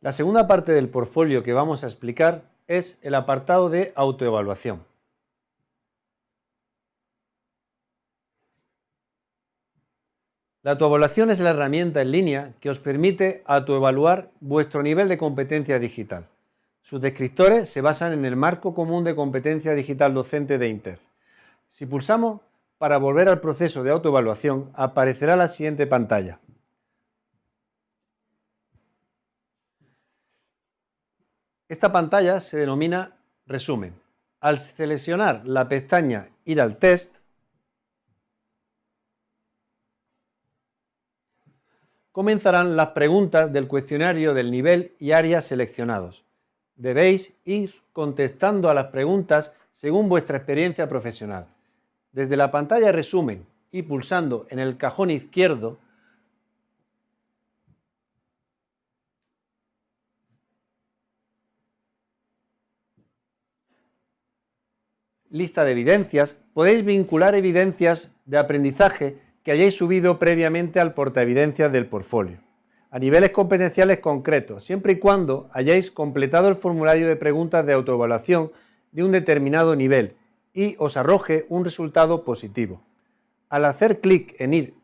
La segunda parte del portfolio que vamos a explicar es el apartado de autoevaluación. La autoevaluación es la herramienta en línea que os permite autoevaluar vuestro nivel de competencia digital. Sus descriptores se basan en el marco común de competencia digital docente de INTEF. Si pulsamos para volver al proceso de autoevaluación, aparecerá la siguiente pantalla. Esta pantalla se denomina resumen. Al seleccionar la pestaña Ir al test, comenzarán las preguntas del cuestionario del nivel y áreas seleccionados. Debéis ir contestando a las preguntas según vuestra experiencia profesional. Desde la pantalla resumen y pulsando en el cajón izquierdo lista de evidencias, podéis vincular evidencias de aprendizaje que hayáis subido previamente al portaevidencias del portfolio, a niveles competenciales concretos, siempre y cuando hayáis completado el formulario de preguntas de autoevaluación de un determinado nivel y os arroje un resultado positivo. Al hacer clic en ir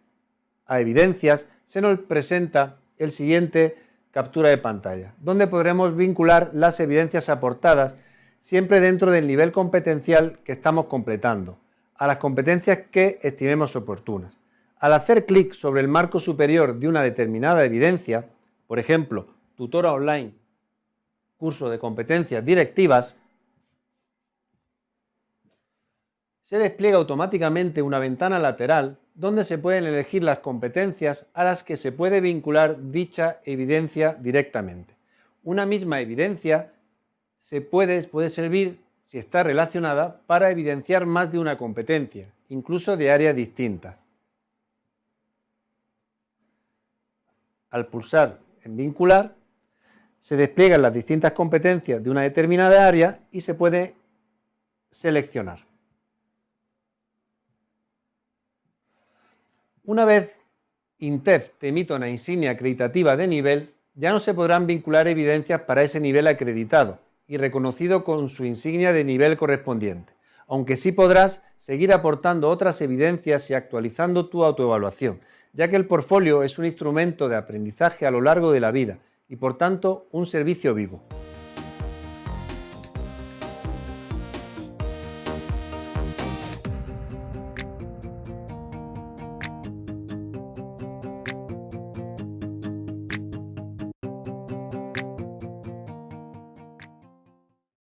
a evidencias, se nos presenta el siguiente captura de pantalla, donde podremos vincular las evidencias aportadas siempre dentro del nivel competencial que estamos completando, a las competencias que estimemos oportunas. Al hacer clic sobre el marco superior de una determinada evidencia, por ejemplo, tutora online, curso de competencias directivas, se despliega automáticamente una ventana lateral donde se pueden elegir las competencias a las que se puede vincular dicha evidencia directamente. Una misma evidencia se puede, puede servir, si está relacionada, para evidenciar más de una competencia, incluso de áreas distintas. Al pulsar en vincular, se despliegan las distintas competencias de una determinada área y se puede seleccionar. Una vez INTEF te emita una insignia acreditativa de nivel, ya no se podrán vincular evidencias para ese nivel acreditado, y reconocido con su insignia de nivel correspondiente, aunque sí podrás seguir aportando otras evidencias y actualizando tu autoevaluación, ya que el portfolio es un instrumento de aprendizaje a lo largo de la vida y por tanto un servicio vivo.